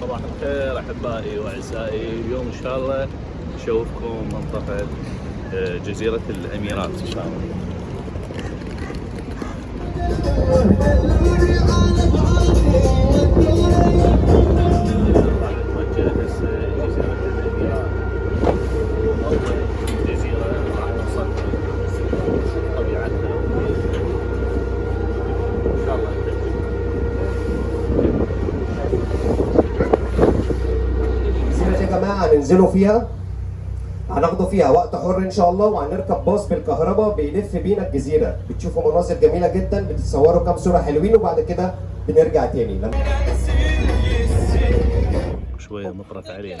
صباح الخير أحبائي وأعزائي. اليوم إن شاء الله نشوفكم منطقة آه، جزيرة الأميرات. هننزلوا فيها. هناخدوا فيها وقت حر إن شاء الله وهنركب باص بالكهرباء بيلف بينا الجزيرة. بتشوفوا مناظر جميلة جدا بتتصوروا كام صورة حلوين وبعد كده بنرجع تاني. شوية مطرت علينا.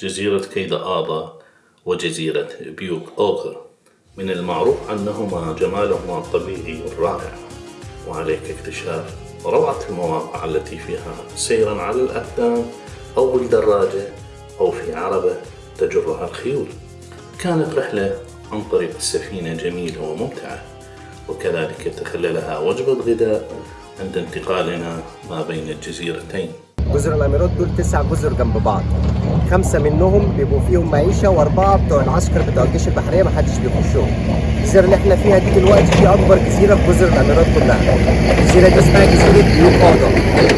جزيرة كيدا آضا وجزيرة بيوك أوغر من المعروف عنهما جمالهما الطبيعي الرائع وعليك اكتشاف روعة المواقع التي فيها سيرا على الأقدام أو بالدراجة أو في عربة تجرها الخيول. كانت رحلة عن طريق السفينة جميلة وممتعة وكذلك تخللها وجبة غداء عند انتقالنا ما بين الجزيرتين. جزر الامارات دول تسع جزر جنب بعض خمسة منهم بيبقوا فيهم معيشة وأربعة بتوع العسكر بتوع الجيش البحرية محدش بيخشهم. الجزيرة اللي إحنا فيها دي دلوقتي دي أكبر جزيرة في جزر الأمارات كلها. الجزيرة دي اسمها جزيرة بيوك أوضا.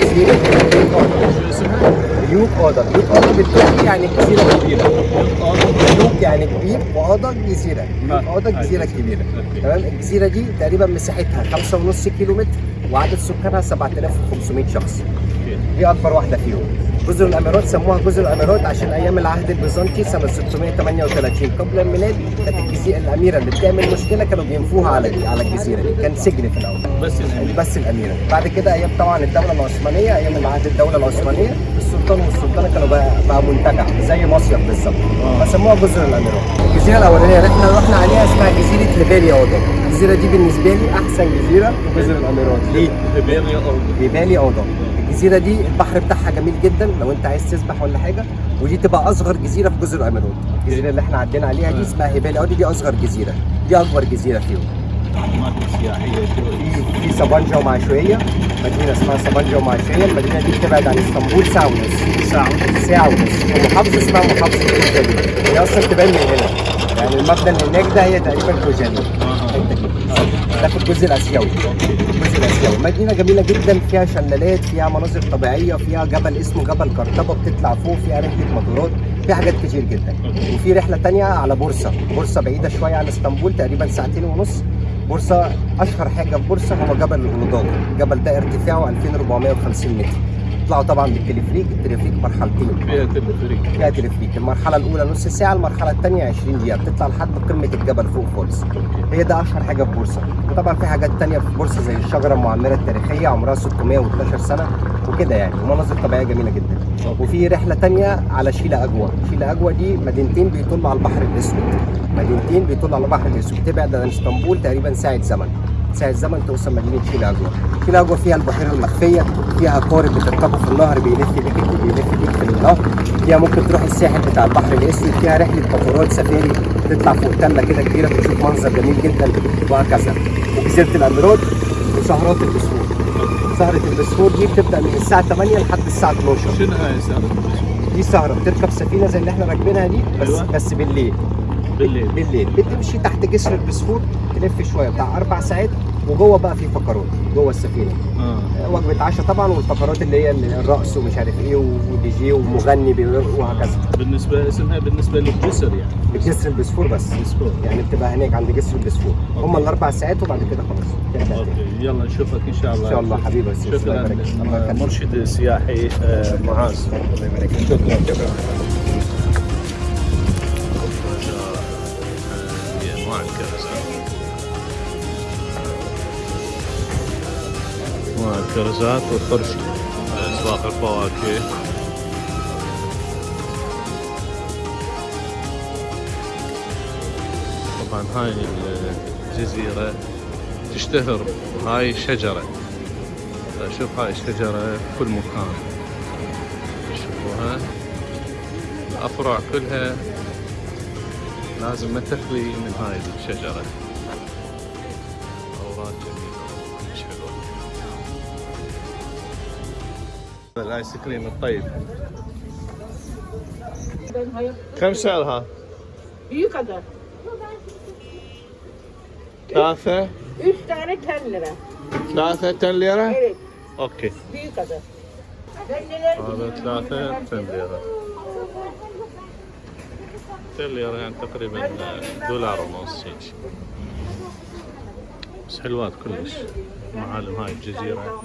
جزيرة بيوك أوضا. بيوك أوضا، بيوك أوضا بالتركي يعني جزيرة كبيرة. بيوك يعني كبير وأوضا جزيرة. بيوك أوضا جزيرة كبيرة. تمام؟ الجزيرة دي تقريبا مساحتها 5.5 كيلو متر وعدد سكانها 7500 شخص. دي أكبر واحدة فيهم. جزر الامارات سموها جزر الامارات عشان أيام العهد البيزنطي سنة 638 قبل الميلاد كانت الجزيرة الأميرة اللي بتعمل مشكلة كانوا بينفوها على على الجزيرة دي. كان سجن في الأول. بس الأمير. بس الأميرة. بعد كده أيام طبعا الدولة العثمانية أيام العهد الدولة العثمانية السلطان والسلطانه كانوا بقى, بقى منتجع زي مصيف بالظبط. فسموها جزر الامارات الجزيرة الأولانية اللي إحنا رحنا عليها اسمها جزيرة ليبيريا اوضه الجزيرة دي بالنسبة لي أحسن جزيرة. في جزر الامارات ليه؟ ليبيريا أو بيبالي اوضه الجزيرة دي البحر بتاعها جميل جدا لو انت عايز تسبح ولا حاجة. ودي تبقى أصغر جزيرة في جزر الامارات الجزيرة اللي إحنا عدينا عليها دي اسمها هيبالي اوضه دي أصغر جزيرة. دي أكبر جزيرة فيهم. في سبانجا ومعشوية مدينة اسمها سبانجا ومعشوية. المدينة دي بتبعد عن إسطنبول ساعة ونص ساعة ساعة ونص ومحافظة اسمها محافظة كوجالي هي أصلا تبان من هنا. يعني المبنى اللي هناك ده هي تقريبا كوجالي كده ده في الجزء الآسيوي. الجزء الآسيوي. مدينة جميلة جدا فيها شلالات فيها مناظر طبيعية فيها جبل اسمه جبل كرتبة بتطلع فوق فيها رحلة موتورات في حاجات كتير جدا. وفي رحلة تانية على بورصة. بورصة بعيدة شوية عن اسطنبول تقريبا ساعتين ونص. بورصة أشهر حاجة في بورصة هو جبل الغلوضاء الجبل ده ارتفاعه 2450 متر. تطلعوا طبعا بالتلفريك التلفريك مرحلتين فيها تلفريك فيها تلفريك المرحلة الأولى نص ساعة المرحلة الثانية 20 دقيقة. بتطلع لحد قمة الجبل فوق خالص. هي ده أشهر حاجة في بورصة. وطبعا في حاجات تانية في بورصة زي الشجرة المعمرة التاريخية عمرها 612 سنة وكده يعني. ومناظر طبيعية جميلة جدا. وفي رحلة تانية على شيلا أجوا شيلا أجوا دي مدينتين بيطلوا على البحر الأسود. مدينتين بيطلوا على البحر الأسود. تبعد عن إسطنبول تقريبا ساعة زمن. ساعة زمن توصل أجوا شيلا أجوا فيها البحيرة المخفية فيها قارب بتركبه في النهر بيلف بيك بيلف بيك في النهر. فيها ممكن تروح الساحل بتاع البحر الأسود. فيها رحلة قطارات سفاري تطلع فوق تلة كده كبيرة بتشوف منظر جميل جدا وهكذا. وجزيرة الأميرات وسهرات البسفور سهرة البسفور دي بتبدأ من الساعة 8 لحد الساعة 12 شنو هاي سالفة دي سهرة بتركب سفينة زي اللي إحنا راكبينها دي بس أيوة. بس بالليل. بالليل. بالليل. بتمشي تحت جسر البسفور تلف شوية بتاع أربع ساعات وجوه بقى في فقرات جوه السفينة. آه. وجبة عشاء طبعا والفقرات اللي هي الرقص ومش عارف إيه ودي جي ومغني بيرقص وهكذا. بالنسبة اسمها بالنسبة للجسر يعني. جسر البسفور بس. بسفور. يعني بتبقى هناك عند جسر البسفور. هم. الأربع ساعات وبعد كده خلاص. okay. يلا نشوفك إن شاء الله. إن شاء الله حبيبي شكرا. يخليك. مرشد السياحي آه، معاذ. الله يبارك فيك. شكرا شكرا الكرزات والطرش اسواق الفواكه. طبعا هاي الجزيرة تشتهر هاي شجرة شوف هاي الشجرة في كل مكان. شوفوها. الأفرع كلها. لازم ما تخلي من هاي الشجرة. أوراق جميلة. الآيس كريم الطيب. كم سعرها؟ ثلاثة. Üç tane 10 lira. ثلاثة 10 ليرة؟ Evet, büyük neler هذا ثلاثة 10 ليرة 10 ليرة يعني تقريبا دولار ونص هيك. بس حلوات كلش. معالم هاي الجزيرة.